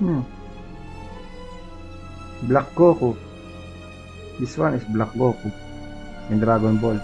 Hmm. Black Goku. This one is Black Goku in Dragon Ball.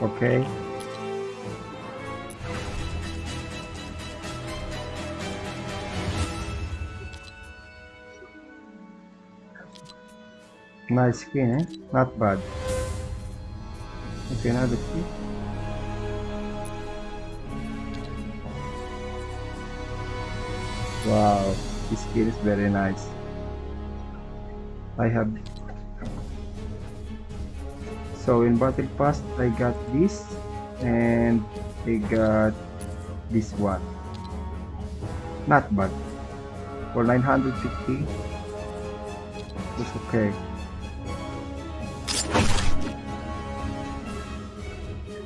Okay. Nice skin, eh? Not bad. Okay, let's see. Wow, this skin is very nice. I have so in battle pass I got this and I got this one not bad for 950 it's okay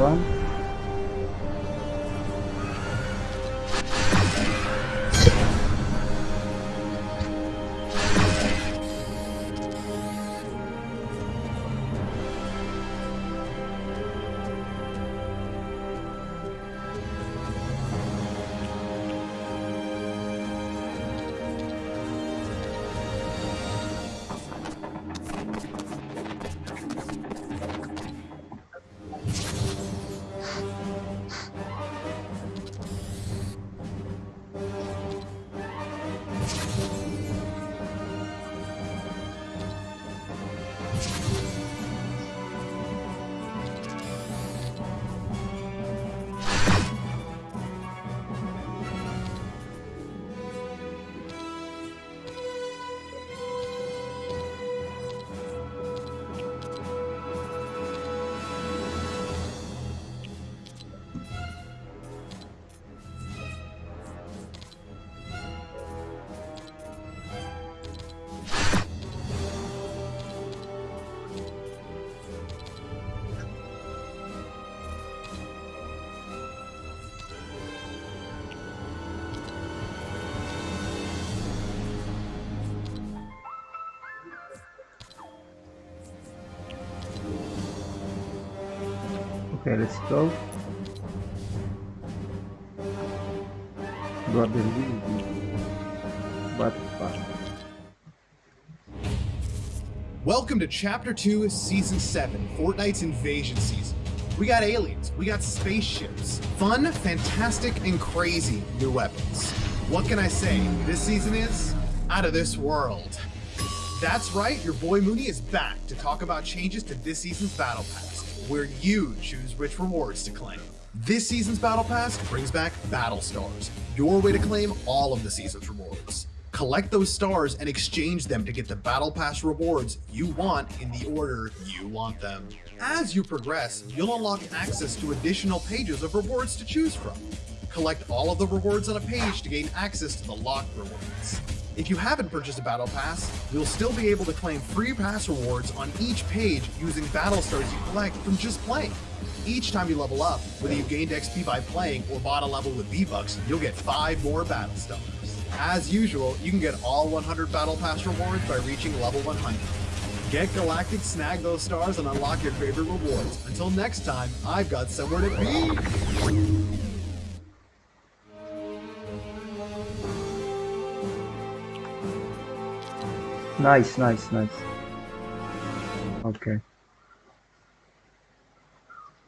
有啊 Okay, let's go. But. Welcome to Chapter 2, Season 7, Fortnite's Invasion Season. We got aliens, we got spaceships, fun, fantastic, and crazy new weapons. What can I say? This season is out of this world. That's right, your boy Mooney is back to talk about changes to this season's Battle Pass, where you choose which rewards to claim. This season's Battle Pass brings back Battle Stars, your way to claim all of the season's rewards. Collect those stars and exchange them to get the Battle Pass rewards you want in the order you want them. As you progress, you'll unlock access to additional pages of rewards to choose from. Collect all of the rewards on a page to gain access to the locked rewards. If you haven't purchased a Battle Pass, you'll still be able to claim free pass rewards on each page using Battle Stars you collect from just playing. Each time you level up, whether you gained XP by playing or bought a level with V-Bucks, you'll get 5 more Battle Stars. As usual, you can get all 100 Battle Pass rewards by reaching level 100. Get Galactic, snag those stars, and unlock your favorite rewards. Until next time, I've got somewhere to be! Nice, nice, nice. Okay.